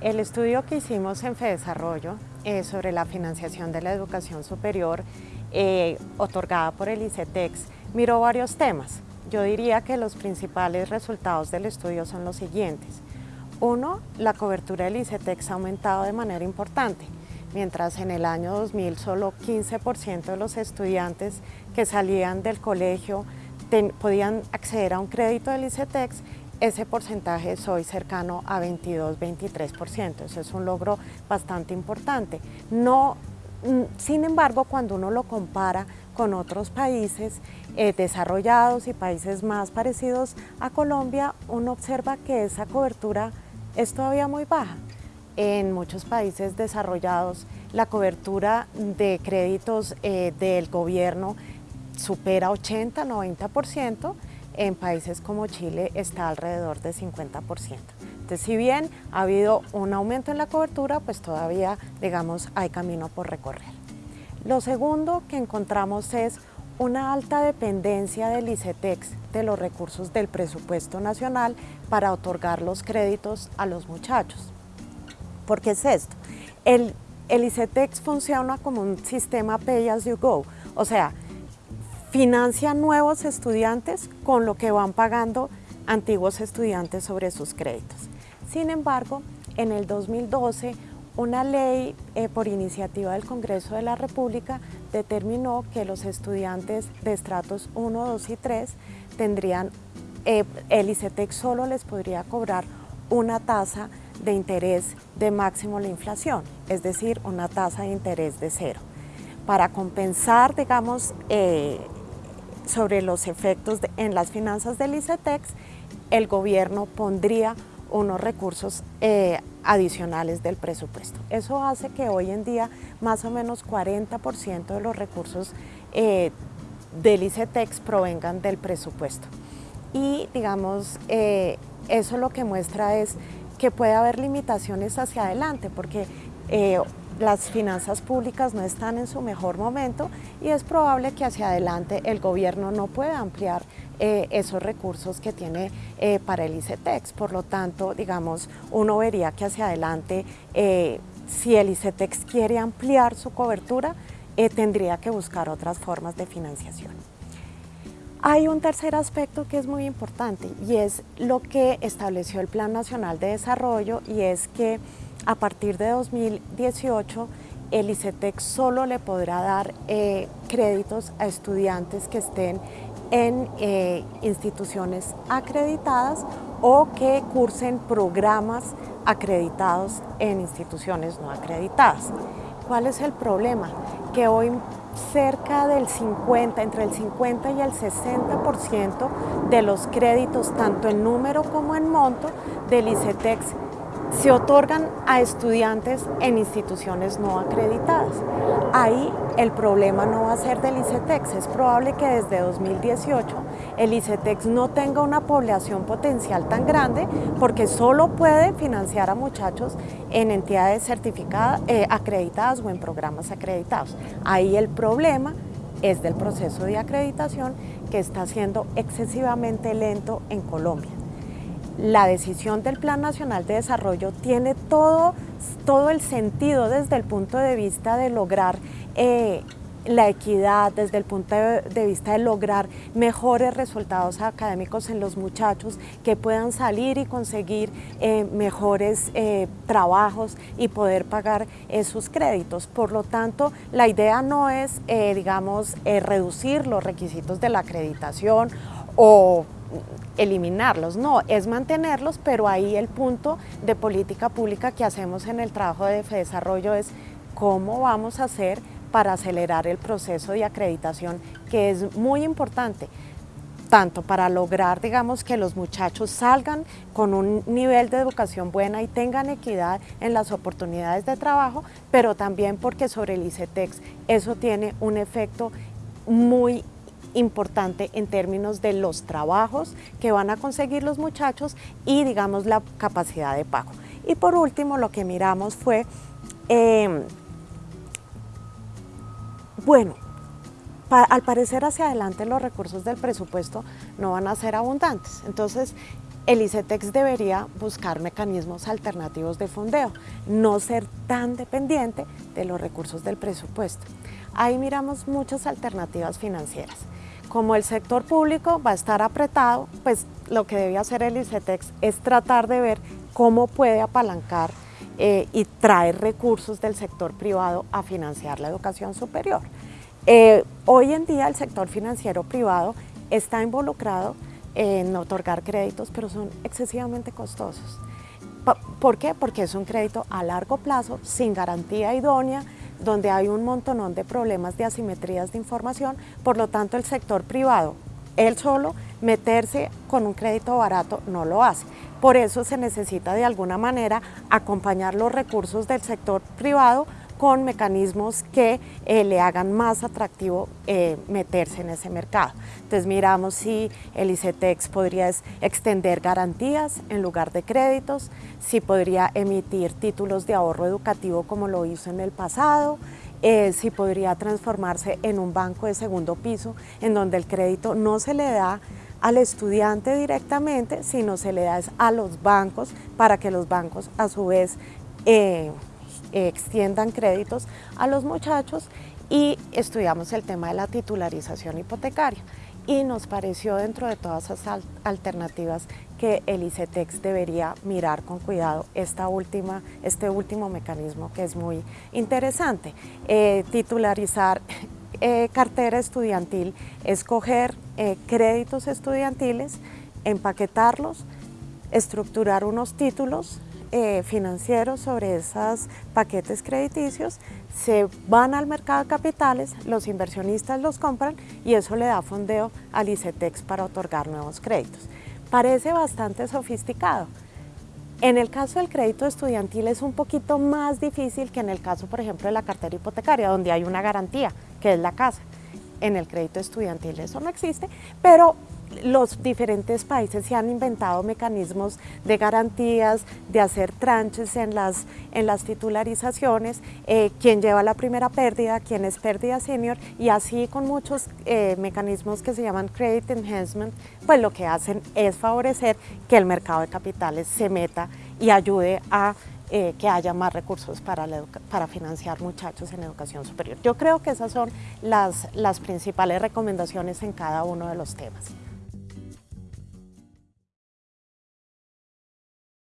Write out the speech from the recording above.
El estudio que hicimos en FEDesarrollo eh, sobre la financiación de la educación superior eh, otorgada por el ICETEX miró varios temas. Yo diría que los principales resultados del estudio son los siguientes. Uno, la cobertura del ICETEX ha aumentado de manera importante. Mientras en el año 2000 solo 15% de los estudiantes que salían del colegio podían acceder a un crédito del ICETEX, ese porcentaje es hoy cercano a 22-23%. Eso es un logro bastante importante. No, mm, sin embargo, cuando uno lo compara con otros países eh, desarrollados y países más parecidos a Colombia, uno observa que esa cobertura es todavía muy baja. En muchos países desarrollados, la cobertura de créditos eh, del gobierno supera 80-90%, en países como Chile está alrededor de 50%. Entonces, si bien ha habido un aumento en la cobertura, pues todavía, digamos, hay camino por recorrer. Lo segundo que encontramos es una alta dependencia del ICETEX de los recursos del presupuesto nacional para otorgar los créditos a los muchachos. ¿Por qué es esto? El, el ICETEX funciona como un sistema pay as you go, o sea, financia nuevos estudiantes con lo que van pagando antiguos estudiantes sobre sus créditos. Sin embargo, en el 2012, una ley eh, por iniciativa del Congreso de la República determinó que los estudiantes de estratos 1, 2 y 3 tendrían, eh, el ICETEX solo les podría cobrar una tasa de interés de máximo la inflación, es decir, una tasa de interés de cero. Para compensar, digamos, eh, sobre los efectos en las finanzas del ICETEX, el gobierno pondría unos recursos eh, adicionales del presupuesto. Eso hace que hoy en día más o menos 40% de los recursos eh, del ICETEX provengan del presupuesto. Y digamos, eh, eso lo que muestra es que puede haber limitaciones hacia adelante, porque las finanzas públicas no están en su mejor momento y es probable que hacia adelante el gobierno no pueda ampliar eh, esos recursos que tiene eh, para el ICETEX. Por lo tanto, digamos, uno vería que hacia adelante, eh, si el ICETEX quiere ampliar su cobertura, tendría que buscar otras formas de financiación. Hay un tercer aspecto que es muy importante y es lo que estableció el Plan Nacional de Desarrollo y es que a partir de 2018 el ICETEX solo le podrá dar eh, créditos a estudiantes que estén en eh, instituciones acreditadas o que cursen programas acreditados en instituciones no acreditadas. ¿Cuál es el problema? Que hoy cerca del 50, entre el 50 y el 60% de los créditos, tanto en número como en monto, del ICETEX se otorgan a estudiantes en instituciones no acreditadas. Ahí el problema no va a ser del ICETEX, es probable que desde 2018 el ICETEX no tenga una población potencial tan grande porque solo puede financiar a muchachos en entidades certificadas, eh, acreditadas o en programas acreditados. Ahí el problema es del proceso de acreditación que está siendo excesivamente lento en Colombia la decisión del Plan Nacional de Desarrollo tiene todo, todo el sentido desde el punto de vista de lograr eh, la equidad, desde el punto de vista de lograr mejores resultados académicos en los muchachos que puedan salir y conseguir eh, mejores eh, trabajos y poder pagar sus créditos. Por lo tanto, la idea no es, digamos, reducir los requisitos de la acreditación o eliminarlos, no, es mantenerlos, pero ahí el punto de política pública que hacemos en el trabajo de desarrollo es cómo vamos a hacer para acelerar el proceso de acreditación, que es muy importante, tanto para lograr, digamos, que los muchachos salgan con un nivel de educación buena y tengan equidad en las oportunidades de trabajo, pero también porque sobre el ICETEX eso tiene un efecto muy importante en términos de los trabajos que van a conseguir los muchachos y digamos la capacidad de pago. Y por último lo que miramos fue, em, bueno, al parecer hacia adelante los recursos del presupuesto no van a ser abundantes. Entonces, el ICETEX debería buscar mecanismos alternativos de fondeo, no ser tan dependiente de los recursos del presupuesto. Ahí miramos muchas alternativas financieras. Como el sector público va a estar apretado, pues lo que debe hacer el ICETEX es tratar de ver cómo puede apalancar eh, y traer recursos del sector privado a financiar la educación superior. Eh, hoy en día el sector financiero privado está involucrado en otorgar créditos, pero son excesivamente costosos. ¿Por qué? Porque es un crédito a largo plazo, sin garantía idónea, donde hay un montonón de problemas de asimetrías de información, por lo tanto el sector privado, él solo, meterse con un crédito barato no lo hace. Por eso se necesita de alguna manera acompañar los recursos del sector privado con mecanismos que eh, le hagan más atractivo eh, meterse en ese mercado. Entonces miramos si el ICETEX podría extender garantías en lugar de créditos, si podría emitir títulos de ahorro educativo como lo hizo en el pasado, eh, si podría transformarse en un banco de segundo piso en donde el crédito no se le da al estudiante directamente, sino se le da a los bancos para que los bancos a su vez extiendan créditos a los muchachos y estudiamos el tema de la titularización hipotecaria y nos pareció dentro de todas esas alternativas que el ICETEX debería mirar con cuidado esta última, este último mecanismo que es muy interesante. Eh, titularizar eh, cartera estudiantil, escoger eh, créditos estudiantiles, empaquetarlos, estructurar unos títulos eh, financieros sobre esos paquetes crediticios, se van al mercado de capitales, los inversionistas los compran y eso le da fondeo al ICETEX para otorgar nuevos créditos. Parece bastante sofisticado. En el caso del crédito estudiantil es un poquito más difícil que en el caso, por ejemplo, de la cartera hipotecaria, donde hay una garantía, que es la casa. En el crédito estudiantil eso no existe, pero los diferentes países se han inventado mecanismos de garantías, de hacer tranches en las, en las titularizaciones, eh, quién lleva la primera pérdida, quién es pérdida senior y así con muchos eh, mecanismos que se llaman credit enhancement, pues lo que hacen es favorecer que el mercado de capitales se meta y ayude a eh, que haya más recursos para, para financiar muchachos en educación superior. Yo creo que esas son las, las principales recomendaciones en cada uno de los temas.